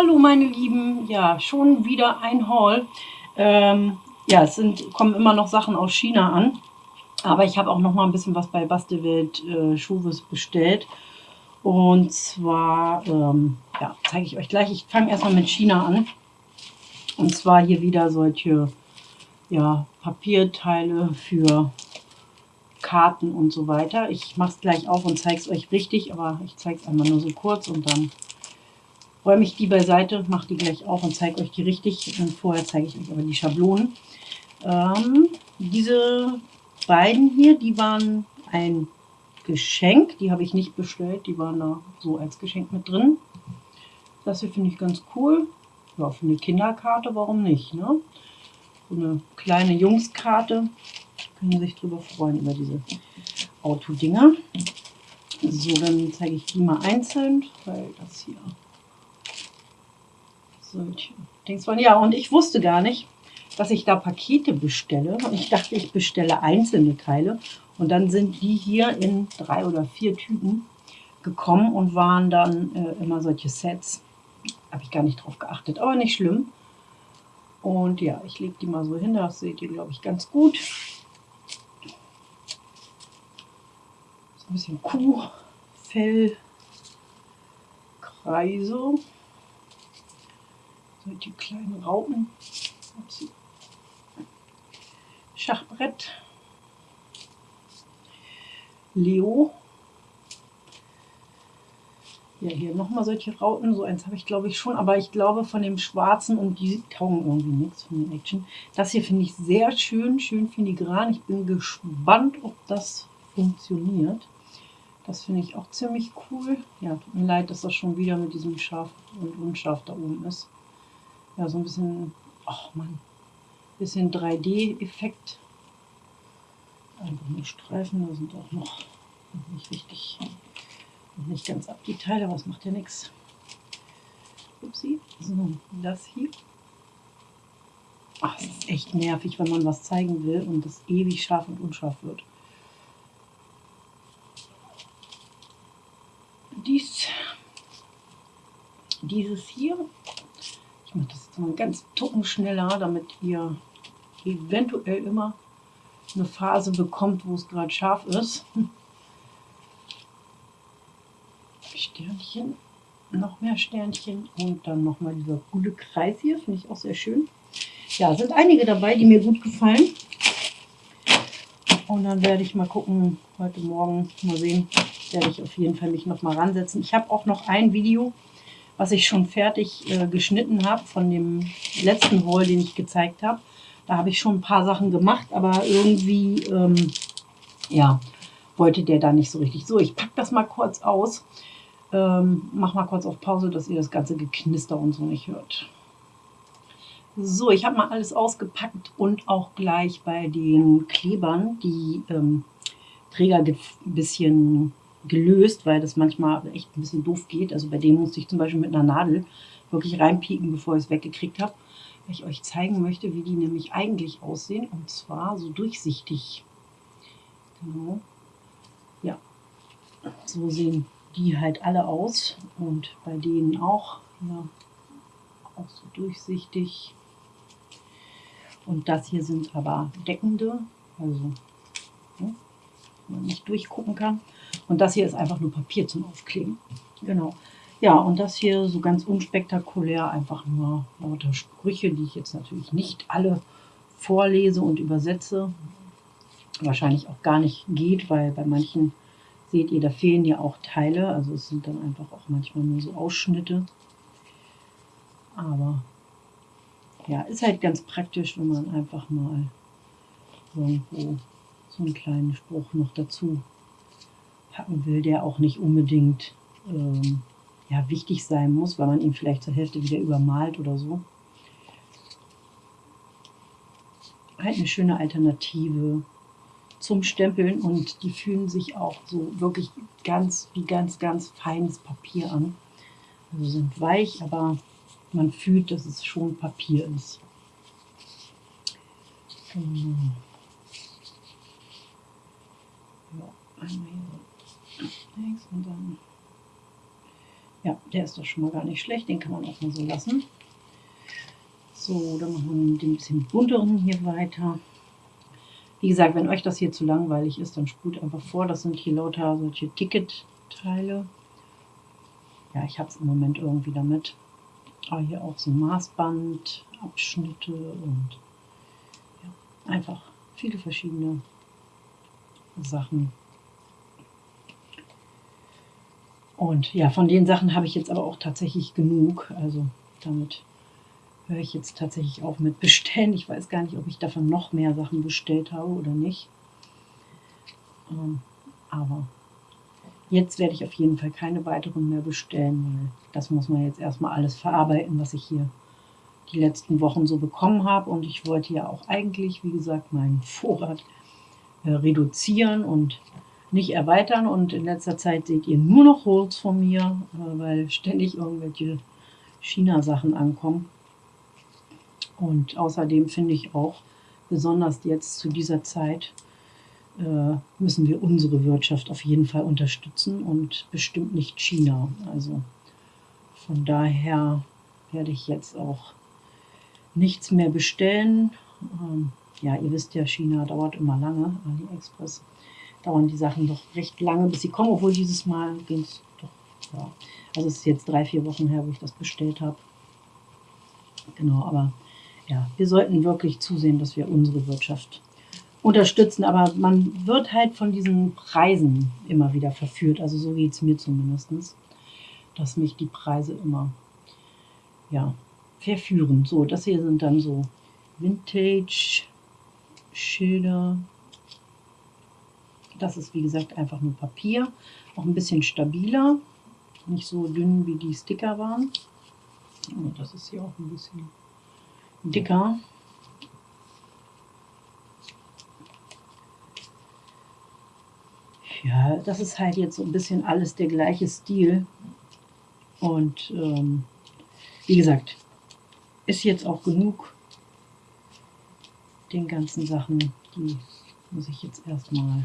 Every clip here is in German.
Hallo meine Lieben, ja schon wieder ein Haul. Ähm, ja, es sind, kommen immer noch Sachen aus China an, aber ich habe auch noch mal ein bisschen was bei Bastelwelt äh, Schuhwes bestellt. Und zwar, ähm, ja, zeige ich euch gleich. Ich fange erstmal mit China an. Und zwar hier wieder solche ja, Papierteile für Karten und so weiter. Ich mache es gleich auf und zeige es euch richtig, aber ich zeige es einmal nur so kurz und dann räume ich die beiseite, mache die gleich auf und zeige euch die richtig. Und vorher zeige ich euch aber die Schablonen. Ähm, diese beiden hier, die waren ein Geschenk. Die habe ich nicht bestellt, die waren da so als Geschenk mit drin. Das hier finde ich ganz cool. Ja, für eine Kinderkarte, warum nicht? Ne? So eine kleine Jungskarte. Können sich drüber freuen, über diese Autodinger. So, dann zeige ich die mal einzeln, weil das hier waren. Ja, und ich wusste gar nicht, dass ich da Pakete bestelle. Ich dachte, ich bestelle einzelne Teile. Und dann sind die hier in drei oder vier Tüten gekommen und waren dann äh, immer solche Sets. Habe ich gar nicht drauf geachtet, aber nicht schlimm. Und ja, ich lege die mal so hin, das seht ihr, glaube ich, ganz gut. So ein bisschen Kuhfell, Kreise die kleinen Raupen. Schachbrett. Leo. Ja, hier nochmal solche Rauten. So eins habe ich glaube ich schon, aber ich glaube von dem schwarzen und die taugen irgendwie nichts von den Action. Das hier finde ich sehr schön, schön filigran. Ich bin gespannt, ob das funktioniert. Das finde ich auch ziemlich cool. Ja, tut mir leid, dass das schon wieder mit diesem scharf und unscharf da oben ist ja, so ein bisschen, ach man, bisschen 3D-Effekt. Einfach nur Streifen, da sind auch noch nicht richtig, noch nicht ganz ab die Teile, aber es macht ja nichts. Upsi, so, das hier. Ach, es ist echt nervig, wenn man was zeigen will und es ewig scharf und unscharf wird. Dies, dieses hier ich mache das jetzt mal ganz tucken schneller, damit ihr eventuell immer eine Phase bekommt, wo es gerade scharf ist. Sternchen, noch mehr Sternchen und dann nochmal dieser coole Kreis hier, finde ich auch sehr schön. Ja, sind einige dabei, die mir gut gefallen. Und dann werde ich mal gucken, heute Morgen mal sehen, werde ich auf jeden Fall mich noch mal ransetzen. Ich habe auch noch ein Video, was ich schon fertig äh, geschnitten habe von dem letzten Haul, den ich gezeigt habe. Da habe ich schon ein paar Sachen gemacht, aber irgendwie, ähm, ja, wollte der da nicht so richtig. So, ich packe das mal kurz aus. Ähm, mach mal kurz auf Pause, dass ihr das ganze Geknister und so nicht hört. So, ich habe mal alles ausgepackt und auch gleich bei den Klebern die ähm, Träger ein bisschen gelöst, weil das manchmal echt ein bisschen doof geht. Also bei dem musste ich zum Beispiel mit einer Nadel wirklich reinpieken, bevor ich es weggekriegt habe. Weil ich euch zeigen möchte, wie die nämlich eigentlich aussehen. Und zwar so durchsichtig. Genau. Ja, so sehen die halt alle aus. Und bei denen auch. Ja, auch so durchsichtig. Und das hier sind aber deckende. Also, ja, man nicht durchgucken kann. Und das hier ist einfach nur Papier zum Aufkleben. Genau. Ja, und das hier so ganz unspektakulär, einfach nur lauter Sprüche, die ich jetzt natürlich nicht alle vorlese und übersetze. Wahrscheinlich auch gar nicht geht, weil bei manchen, seht ihr, da fehlen ja auch Teile. Also es sind dann einfach auch manchmal nur so Ausschnitte. Aber ja, ist halt ganz praktisch, wenn man einfach mal irgendwo so einen kleinen Spruch noch dazu will, der auch nicht unbedingt ähm, ja, wichtig sein muss, weil man ihn vielleicht zur Hälfte wieder übermalt oder so. Halt eine schöne Alternative zum Stempeln und die fühlen sich auch so wirklich ganz wie ganz, ganz feines Papier an. Also sind weich, aber man fühlt, dass es schon Papier ist. Genau. Ja, einmal hier links und dann Ja, der ist doch schon mal gar nicht schlecht. Den kann man auch mal so lassen. So, dann machen wir den bisschen bunteren hier weiter. Wie gesagt, wenn euch das hier zu langweilig ist, dann spult einfach vor. Das sind hier lauter solche Ticket-Teile. Ja, ich habe es im Moment irgendwie damit. Aber hier auch so Maßband, Abschnitte und ja, einfach viele verschiedene Sachen. Und ja, von den Sachen habe ich jetzt aber auch tatsächlich genug. Also damit höre ich jetzt tatsächlich auf mit Bestellen. Ich weiß gar nicht, ob ich davon noch mehr Sachen bestellt habe oder nicht. Ähm, aber jetzt werde ich auf jeden Fall keine weiteren mehr bestellen, weil das muss man jetzt erstmal alles verarbeiten, was ich hier die letzten Wochen so bekommen habe. Und ich wollte ja auch eigentlich, wie gesagt, meinen Vorrat äh, reduzieren und nicht erweitern. Und in letzter Zeit seht ihr nur noch Holz von mir, äh, weil ständig irgendwelche China-Sachen ankommen. Und außerdem finde ich auch, besonders jetzt zu dieser Zeit, äh, müssen wir unsere Wirtschaft auf jeden Fall unterstützen und bestimmt nicht China. Also von daher werde ich jetzt auch nichts mehr bestellen. Ähm, ja, ihr wisst ja, China dauert immer lange, AliExpress dauern die Sachen doch recht lange, bis sie kommen, obwohl dieses Mal ging es doch, ja. Also es ist jetzt drei, vier Wochen her, wo ich das bestellt habe. Genau, aber ja, wir sollten wirklich zusehen, dass wir unsere Wirtschaft unterstützen. Aber man wird halt von diesen Preisen immer wieder verführt. Also so geht es mir zumindest, dass mich die Preise immer ja, verführen. So, das hier sind dann so Vintage-Schilder. Das ist wie gesagt einfach nur Papier, auch ein bisschen stabiler, nicht so dünn wie die Sticker waren. Und das ist hier auch ein bisschen dicker. Ja, das ist halt jetzt so ein bisschen alles der gleiche Stil. Und ähm, wie gesagt, ist jetzt auch genug den ganzen Sachen. Die muss ich jetzt erstmal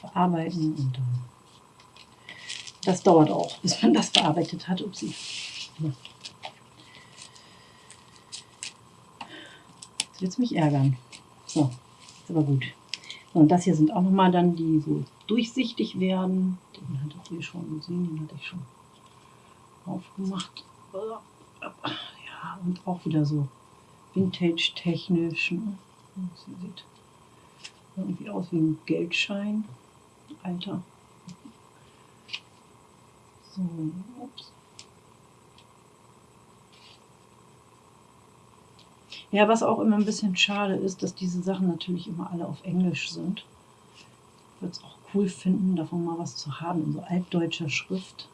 verarbeiten und dann. Das dauert auch, bis man das verarbeitet hat. Upsi. Ja. Jetzt wird es mich ärgern. So, ist aber gut. So, und das hier sind auch nochmal dann, die so durchsichtig werden. Den hattet ihr schon gesehen, den hatte ich schon aufgemacht. Ja, und auch wieder so vintage-technisch. Ne? Sieht irgendwie aus wie ein Geldschein. Alter. So, ups. Ja, was auch immer ein bisschen schade ist, dass diese Sachen natürlich immer alle auf Englisch sind. Ich würde es auch cool finden, davon mal was zu haben in so altdeutscher Schrift.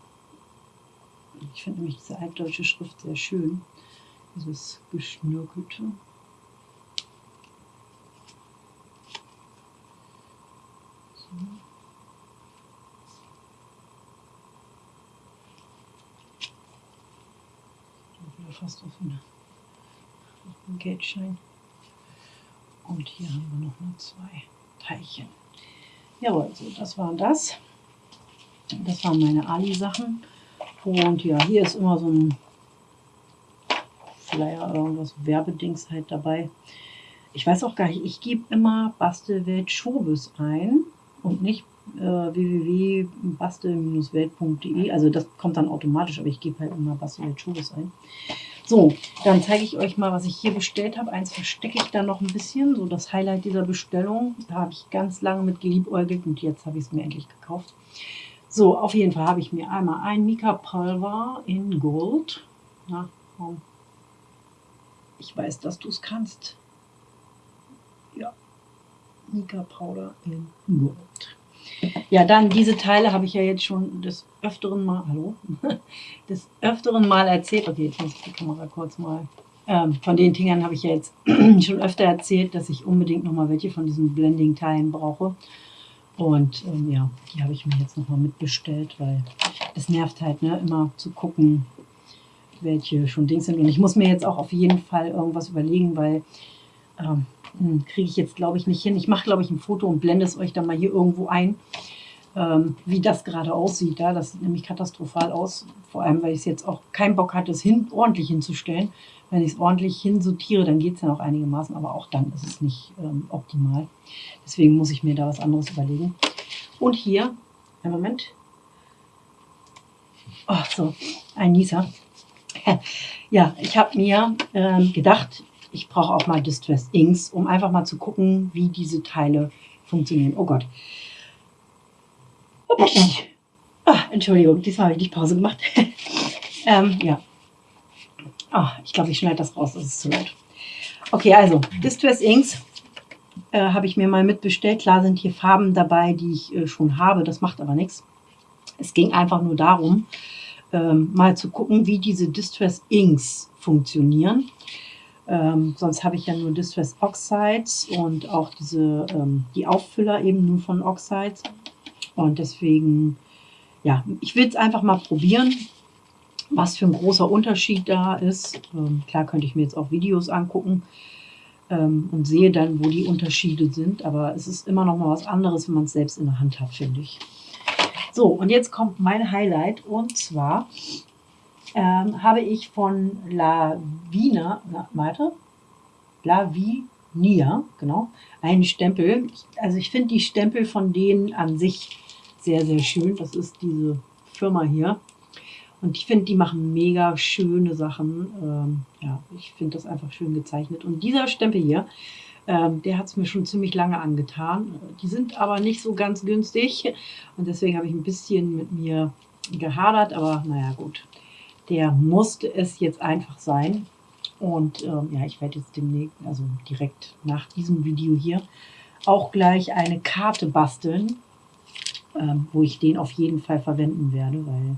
Ich finde nämlich diese altdeutsche Schrift sehr schön. Dieses Geschnürkelte. So. Fast auf einen, auf einen Geldschein. Und hier haben wir noch mal zwei Teilchen. Jawohl, so, das war das. Das waren meine Ali-Sachen. Und ja, hier ist immer so ein Flyer, irgendwas Werbedings halt dabei. Ich weiß auch gar nicht, ich gebe immer Bastelwelt Schobes ein und nicht äh, www.bastel-welt.de. Also das kommt dann automatisch, aber ich gebe halt immer Bastelwelt Schobes ein. So, dann zeige ich euch mal, was ich hier bestellt habe. Eins verstecke ich da noch ein bisschen, so das Highlight dieser Bestellung. Da habe ich ganz lange mit geliebäugelt und jetzt habe ich es mir endlich gekauft. So, auf jeden Fall habe ich mir einmal ein Mika-Pulver in Gold. Na, komm. Ich weiß, dass du es kannst. Ja, Mika-Powder in Gold. Ja, dann diese Teile habe ich ja jetzt schon des öfteren Mal, hallo, des öfteren Mal erzählt. Okay, jetzt muss ich die Kamera kurz mal. Ähm, von den Dingern habe ich ja jetzt schon öfter erzählt, dass ich unbedingt nochmal welche von diesen Blending-Teilen brauche. Und ähm, ja, die habe ich mir jetzt nochmal mitbestellt, weil es nervt halt, ne, immer zu gucken, welche schon Dings sind. Und ich muss mir jetzt auch auf jeden Fall irgendwas überlegen, weil ähm, hm, kriege ich jetzt, glaube ich, nicht hin. Ich mache, glaube ich, ein Foto und blende es euch dann mal hier irgendwo ein. ähm, wie das gerade aussieht. Ja? Das sieht nämlich katastrophal aus, vor allem, weil ich jetzt auch keinen Bock hatte, es hin, ordentlich hinzustellen. Wenn ich es ordentlich hinsortiere, dann geht es ja noch einigermaßen, aber auch dann ist es nicht ähm, optimal. Deswegen muss ich mir da was anderes überlegen. Und hier, einen Moment. Oh, so, ein Nieser. ja, ich habe mir ähm, gedacht, ich brauche auch mal Distress Inks, um einfach mal zu gucken, wie diese Teile funktionieren. Oh Gott. Ah, Entschuldigung, diesmal habe ich nicht Pause gemacht. ähm, ja. Oh, ich glaube, ich schneide das raus, das ist zu laut. Okay, also Distress Inks äh, habe ich mir mal mitbestellt. Klar sind hier Farben dabei, die ich äh, schon habe, das macht aber nichts. Es ging einfach nur darum, ähm, mal zu gucken, wie diese Distress Inks funktionieren. Ähm, sonst habe ich ja nur Distress Oxides und auch diese, ähm, die Auffüller eben nur von Oxides. Und deswegen, ja, ich will es einfach mal probieren, was für ein großer Unterschied da ist. Ähm, klar könnte ich mir jetzt auch Videos angucken ähm, und sehe dann, wo die Unterschiede sind. Aber es ist immer noch mal was anderes, wenn man es selbst in der Hand hat, finde ich. So, und jetzt kommt mein Highlight und zwar ähm, habe ich von La Vina, na, warte, La Vinia, genau, einen Stempel. Also ich finde die Stempel von denen an sich sehr, sehr schön. Das ist diese Firma hier. Und ich finde, die machen mega schöne Sachen. Ähm, ja, ich finde das einfach schön gezeichnet. Und dieser Stempel hier, ähm, der hat es mir schon ziemlich lange angetan. Die sind aber nicht so ganz günstig. Und deswegen habe ich ein bisschen mit mir gehadert. Aber naja, gut der musste es jetzt einfach sein. Und ähm, ja, ich werde jetzt demnächst, also direkt nach diesem Video hier, auch gleich eine Karte basteln, ähm, wo ich den auf jeden Fall verwenden werde, weil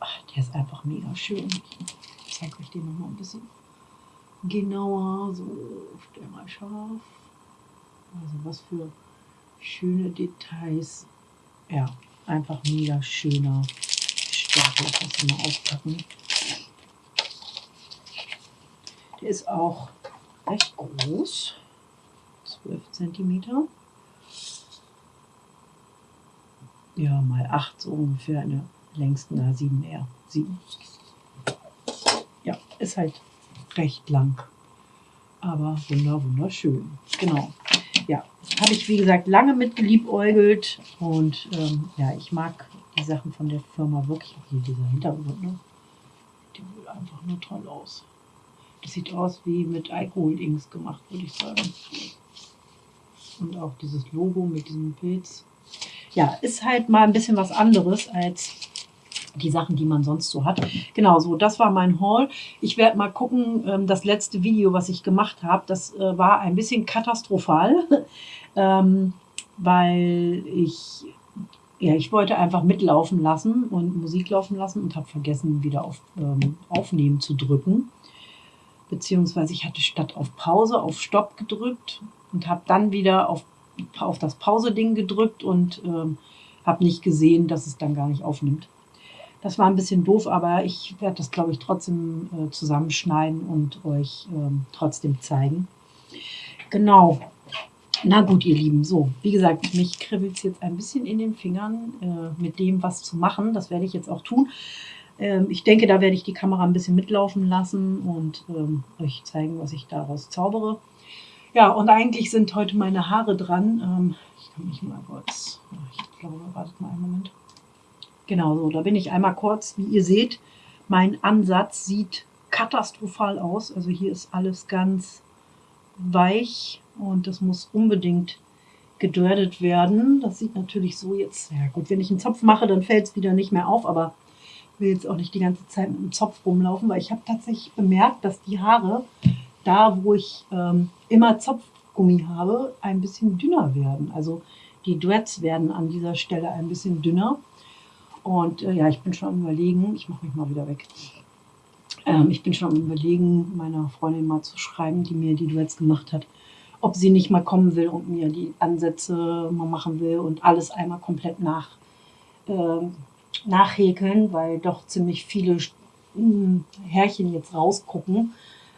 ach, der ist einfach mega schön. Ich zeige euch den nochmal ein bisschen genauer. So, stell mal scharf. Also was für schöne Details. Ja, einfach mega schöner Ich muss den mal auspacken. Der ist auch recht groß. 12 cm. Ja, mal 8 so ungefähr in der längsten A7R. 7. Ja, ist halt recht lang. Aber wunder, wunderschön. Genau. Ja, habe ich wie gesagt lange mit geliebäugelt und ähm, ja, ich mag die Sachen von der Firma wirklich. Hier dieser Hintergrund, ne? Die sieht einfach nur toll aus. Das sieht aus wie mit Alkohol-Inks gemacht, würde ich sagen. Und auch dieses Logo mit diesem Pilz. Ja, ist halt mal ein bisschen was anderes als die Sachen, die man sonst so hat. Genau, so, das war mein Haul. Ich werde mal gucken, ähm, das letzte Video, was ich gemacht habe, das äh, war ein bisschen katastrophal, ähm, weil ich ja, ich wollte einfach mitlaufen lassen und Musik laufen lassen und habe vergessen, wieder auf ähm, Aufnehmen zu drücken. Beziehungsweise ich hatte statt auf Pause auf Stopp gedrückt und habe dann wieder auf, auf das Pause-Ding gedrückt und ähm, habe nicht gesehen, dass es dann gar nicht aufnimmt. Das war ein bisschen doof, aber ich werde das, glaube ich, trotzdem äh, zusammenschneiden und euch ähm, trotzdem zeigen. Genau, na gut, ihr Lieben, so, wie gesagt, mich kribbelt es jetzt ein bisschen in den Fingern, äh, mit dem was zu machen. Das werde ich jetzt auch tun. Ähm, ich denke, da werde ich die Kamera ein bisschen mitlaufen lassen und ähm, euch zeigen, was ich daraus zaubere. Ja, und eigentlich sind heute meine Haare dran. Ähm, ich kann mich mal kurz, ich glaube, wartet mal einen Moment. Genau so, da bin ich einmal kurz. Wie ihr seht, mein Ansatz sieht katastrophal aus. Also hier ist alles ganz weich und das muss unbedingt gedreadet werden. Das sieht natürlich so jetzt, ja gut, wenn ich einen Zopf mache, dann fällt es wieder nicht mehr auf, aber ich will jetzt auch nicht die ganze Zeit mit einem Zopf rumlaufen, weil ich habe tatsächlich bemerkt, dass die Haare, da wo ich ähm, immer Zopfgummi habe, ein bisschen dünner werden. Also die Dreads werden an dieser Stelle ein bisschen dünner. Und äh, ja, ich bin schon am überlegen, ich mache mich mal wieder weg. Ähm, ich bin schon am überlegen, meiner Freundin mal zu schreiben, die mir die Duets gemacht hat, ob sie nicht mal kommen will und mir die Ansätze mal machen will und alles einmal komplett nach, äh, nachhäkeln, weil doch ziemlich viele hm, Härchen jetzt rausgucken.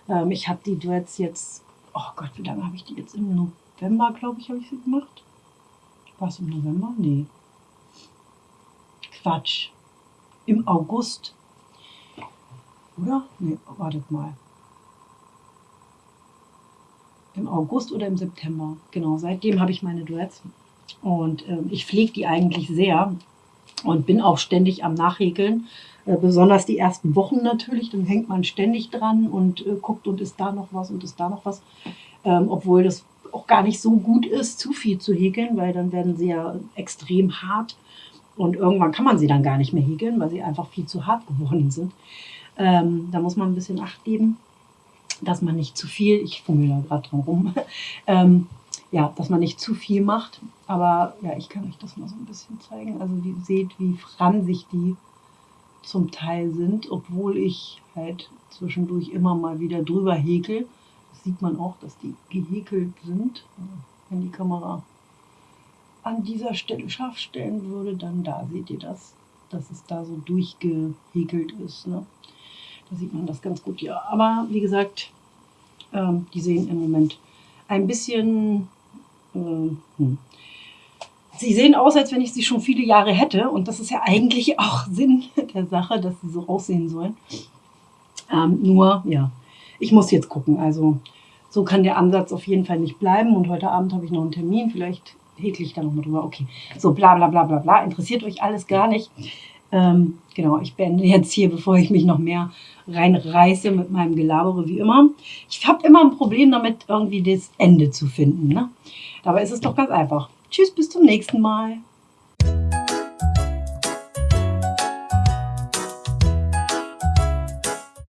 Ähm, ich habe die Duets jetzt, oh Gott, wie lange habe ich die jetzt? Im November, glaube ich, habe ich sie gemacht. War es im November? Nee. Quatsch. Im August. Oder? Nee, wartet mal. Im August oder im September. Genau, seitdem habe ich meine Dreads. Und äh, ich pflege die eigentlich sehr und bin auch ständig am Nachhäkeln. Äh, besonders die ersten Wochen natürlich, dann hängt man ständig dran und äh, guckt und ist da noch was und ist da noch was. Ähm, obwohl das auch gar nicht so gut ist, zu viel zu häkeln, weil dann werden sie ja extrem hart und irgendwann kann man sie dann gar nicht mehr häkeln, weil sie einfach viel zu hart geworden sind. Ähm, da muss man ein bisschen Acht geben, dass man nicht zu viel, ich fummel da gerade dran rum, ähm, ja, dass man nicht zu viel macht. Aber ja, ich kann euch das mal so ein bisschen zeigen. Also ihr seht, wie fransig die zum Teil sind, obwohl ich halt zwischendurch immer mal wieder drüber häkel. Das sieht man auch, dass die gehäkelt sind. Wenn die Kamera an dieser Stelle scharf stellen würde, dann da seht ihr das, dass es da so durchgehäkelt ist. Ne? Da sieht man das ganz gut, ja. Aber wie gesagt, ähm, die sehen im Moment ein bisschen... Äh, hm. Sie sehen aus, als wenn ich sie schon viele Jahre hätte. Und das ist ja eigentlich auch Sinn der Sache, dass sie so aussehen sollen. Ähm, nur, ja, ich muss jetzt gucken. Also so kann der Ansatz auf jeden Fall nicht bleiben. Und heute Abend habe ich noch einen Termin. Vielleicht häkel ich da nochmal drüber. Okay, so bla bla bla bla bla. Interessiert euch alles gar nicht. Ähm, genau, ich beende jetzt hier, bevor ich mich noch mehr reinreiße mit meinem Gelabere wie immer. Ich habe immer ein Problem damit, irgendwie das Ende zu finden. Ne? Dabei ist es doch ganz einfach. Tschüss, bis zum nächsten Mal.